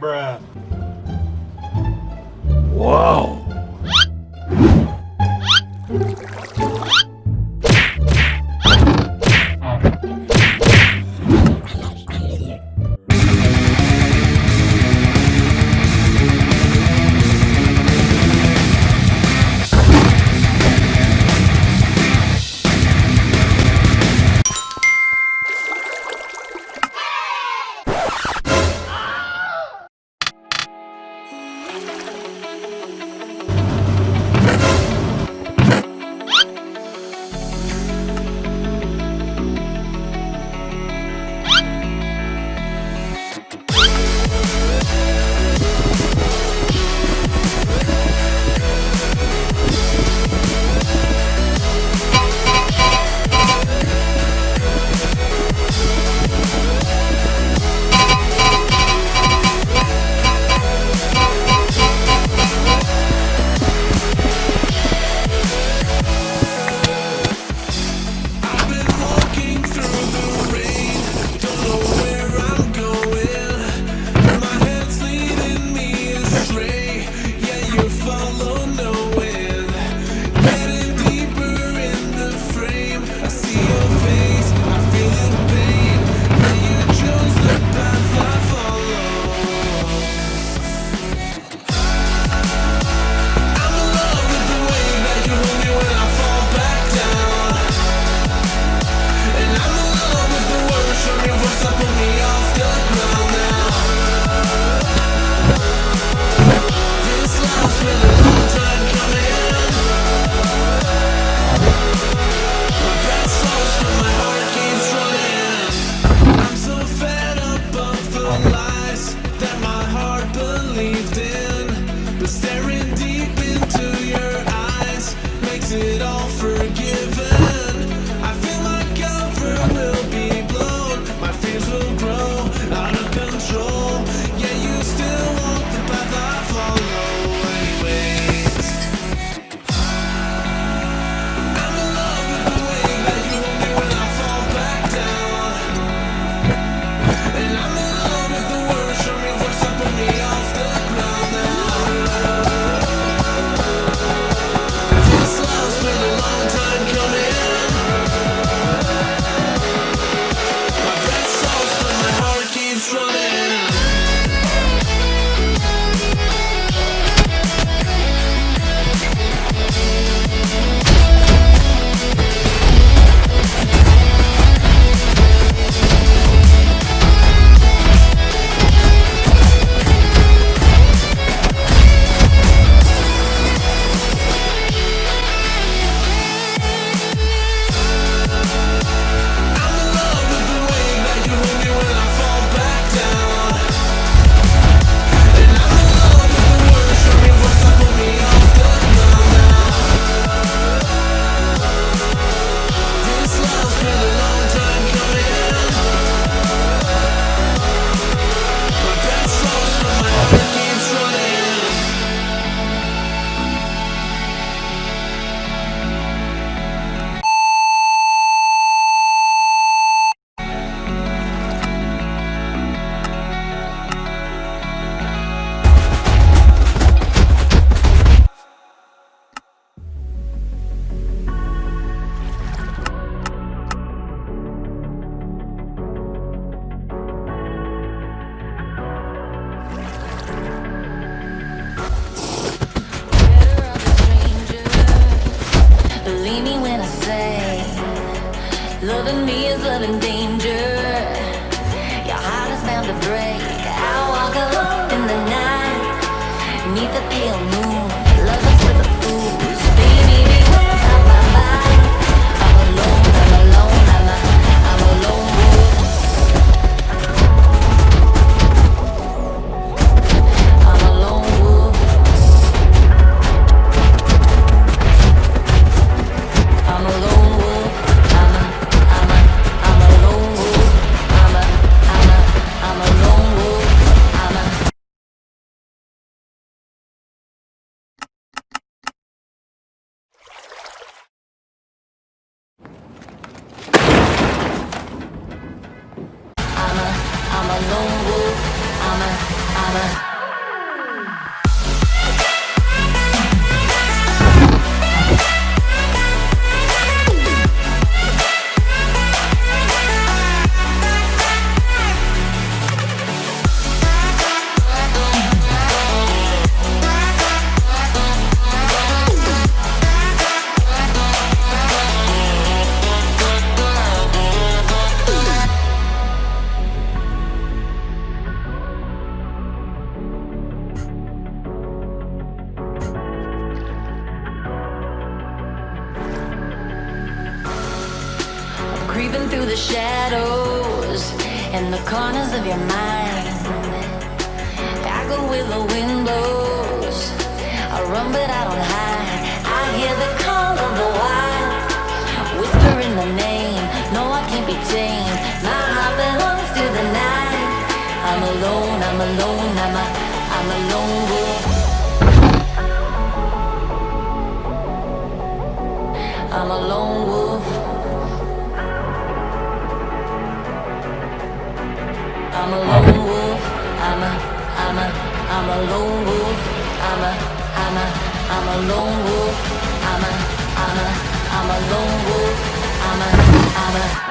Bruh. Whoa. Loving me is loving danger. Your heart is bound to break. I walk alone in the night. Need the pale moon. Creeping through the shadows and the corners of your mind. I go with the wind blows. I run, but I don't hide. I hear the call of the wild, whispering the name. No, I can't be tamed. My heart belongs to the night. I'm alone. I'm alone. I'm a. I'm a lone wolf. I'm a lone wolf. I'm a lone wolf. I'm a, I'm a, I'm a lone wolf. I'm a, I'm a, I'm a lone wolf. I'm a, I'm a, I'm a lone wolf. I'm a, I'm a.